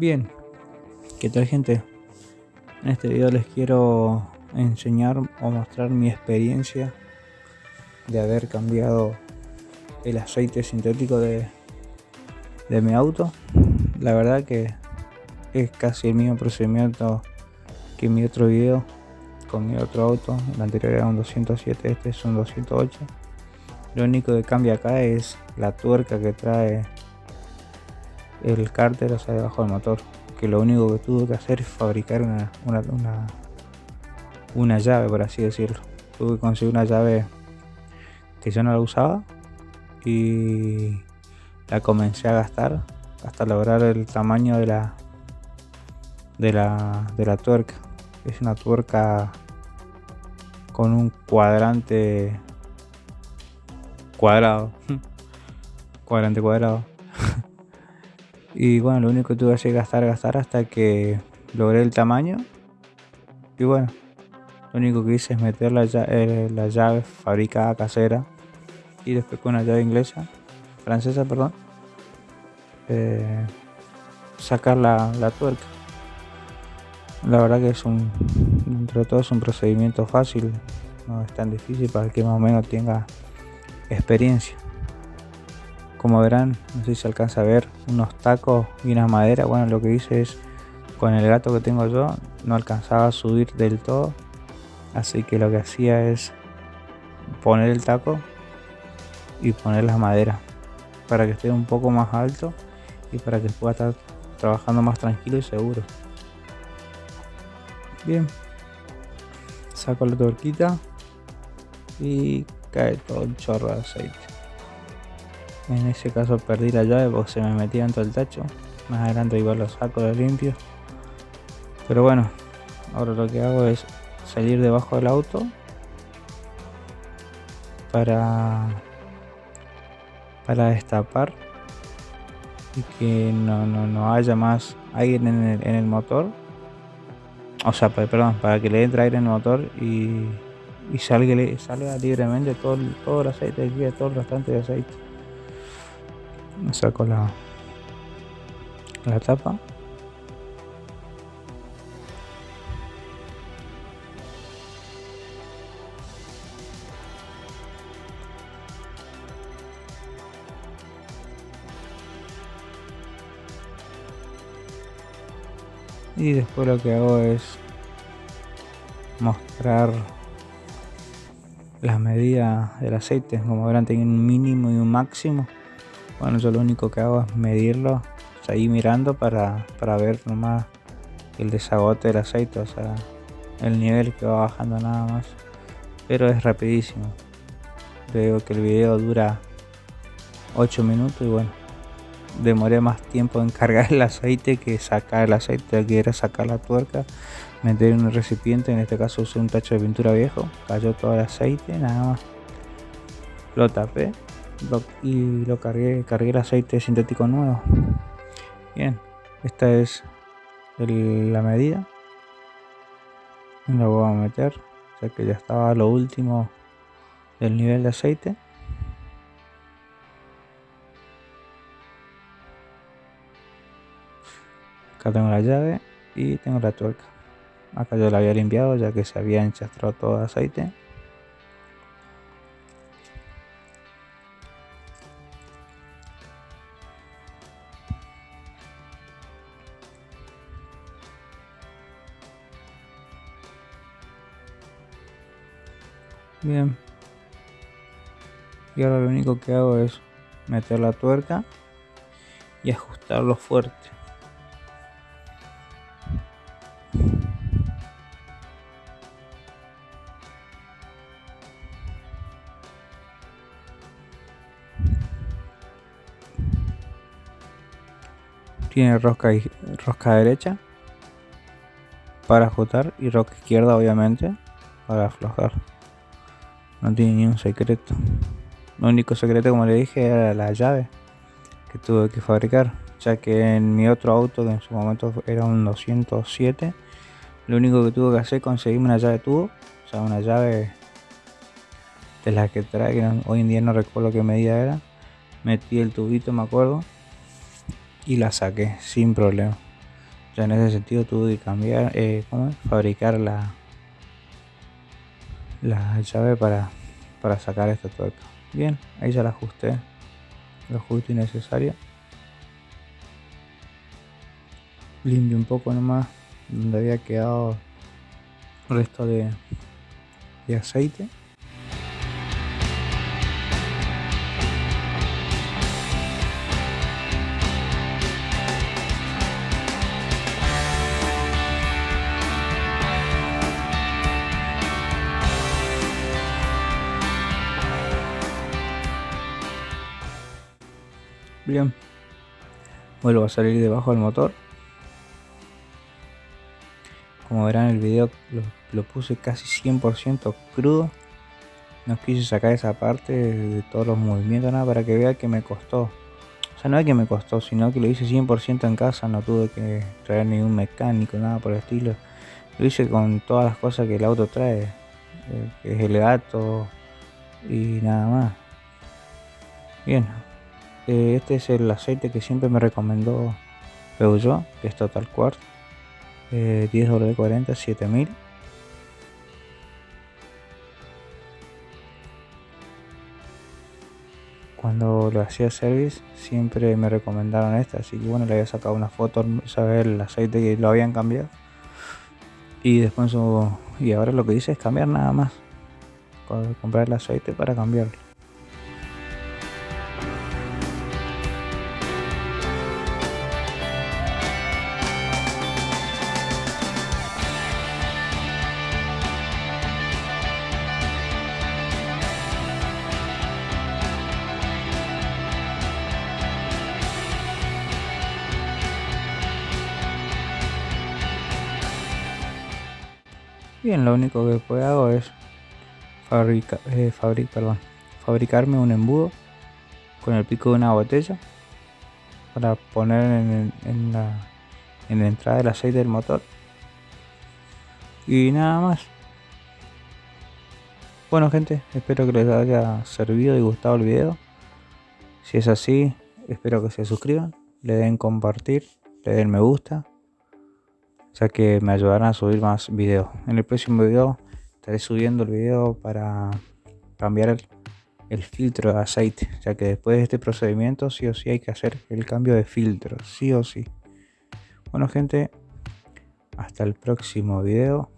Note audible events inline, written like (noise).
Bien, ¿qué tal gente? En este video les quiero enseñar o mostrar mi experiencia de haber cambiado el aceite sintético de, de mi auto. La verdad que es casi el mismo procedimiento que mi otro video con mi otro auto. El anterior era un 207, este es un 208. Lo único que cambia acá es la tuerca que trae el cárter, sea, debajo del motor. Que lo único que tuve que hacer es fabricar una, una, una, llave, por así decirlo. Tuve que conseguir una llave que yo no la usaba y la comencé a gastar hasta lograr el tamaño de la de la, de la tuerca. Es una tuerca con un cuadrante cuadrado. (laughs) cuadrante cuadrado. (laughs) y bueno, lo único que tuve que gastar, gastar hasta que logré el tamaño. Y bueno, lo único que hice es meter la, llave, eh, la llave fabricada casera y después con una llave inglesa, francesa, perdón, eh, sacar la, la tuerca. La verdad que es un, entre todo es un procedimiento fácil, no es tan difícil para el que más o menos tenga experiencia. Como verán, no sé si se alcanza a ver, unos tacos y una madera. Bueno, lo que hice es, con el gato que tengo yo, no alcanzaba a subir del todo. Así que lo que hacía es poner el taco y poner la madera para que esté un poco más alto y para que pueda estar trabajando más tranquilo y seguro. Bien, saco la tuerquita y cae todo el chorro de aceite. En ese caso perdí la llave porque se me metía dentro del tacho. Más adelante igual lo saco, lo limpio. Pero bueno, ahora lo que hago es salir debajo del auto para para destapar y que no, no, haya más aire en el, motor o sea, perdón, para que le entre aire en el motor y, y salga, salga libremente todo, todo el aceite aquí, todo el restante de aceite. Saco la, la tapa. y después lo que hago es mostrar las medidas del aceite como verán tiene un mínimo y un máximo bueno yo lo único que hago es medirlo ahí mirando para, para ver nomás el desagote del aceite o sea el nivel que va bajando nada más pero es rapidísimo veo que el video dura 8 minutos y bueno demoré más tiempo en (laughs) cargar el aceite que sacar el aceite, que era sacar la tuerca, meter en un recipiente, en este caso usé un tacho de pintura viejo, cayó todo el aceite, nada más. Lo tapé y lo cargué, cargué el aceite sintético nuevo. Bien, esta es la medida. Lo voy a meter, ya que ya estaba lo último del nivel de aceite. Acá tengo la llave y tengo la tuerca. Acá yo la había limpiado ya que se había enchastrado todo el aceite. Bien. Y ahora lo único que hago es meter la tuerca y ajustarlo fuerte. tiene rosca, rosca derecha para ajustar y rosca izquierda obviamente para aflojar no tiene ni un secreto. Lo único secreto como le dije era la llave que tuve que fabricar ya que en mi otro auto que en su momento era un 207 lo único que tuve que hacer es conseguirme una llave tubo o sea una llave de las que trae hoy en día no recuerdo qué medida era. Metí el tubito me acuerdo y la saqué sin problema. Ya en ese sentido tuve que cambiar, eh, ¿cómo fabricar la, la llave para, para sacar esta tuerca. Bien, ahí ya la ajusté, lo justo y necesario. Limpio un poco nomás donde había quedado resto de, de aceite. Bien. Vuelvo a salir debajo del motor. Como verán el video lo, puse casi 100% crudo. No quise sacar esa parte de todos los movimientos, nada, para que vea que me costó. O sea, no es que me costó, sino que lo hice 100% en casa, no tuve que traer ningún mecánico, nada por el estilo. Lo hice con todas las cosas que el auto trae, eh, que es el gato y nada más. Bien, eh, este es el aceite que siempre me recomendó Peugeot, que es Total Quartz. 10W40 7000. Cuando lo hacía service siempre me recomendaron esta, así que bueno, le había sacado una foto, saber el aceite que lo habían cambiado. Y después y ahora lo que dice es cambiar nada más. Comprar el aceite para cambiarlo. Bien, lo único que puedo hago es eh, fabricarme un embudo con el pico de una botella para poner en, la, en la entrada del aceite del motor. Y nada más. Bueno gente espero que les haya servido y gustado el video. Si es así espero que se suscriban le den compartir le den me gusta ya que me ayudarán a subir más videos. En el próximo video estaré subiendo el video para cambiar el, filtro de aceite, ya que después de este procedimiento sí o sí hay que hacer el cambio de filtro, sí o sí. Bueno gente, hasta el próximo video.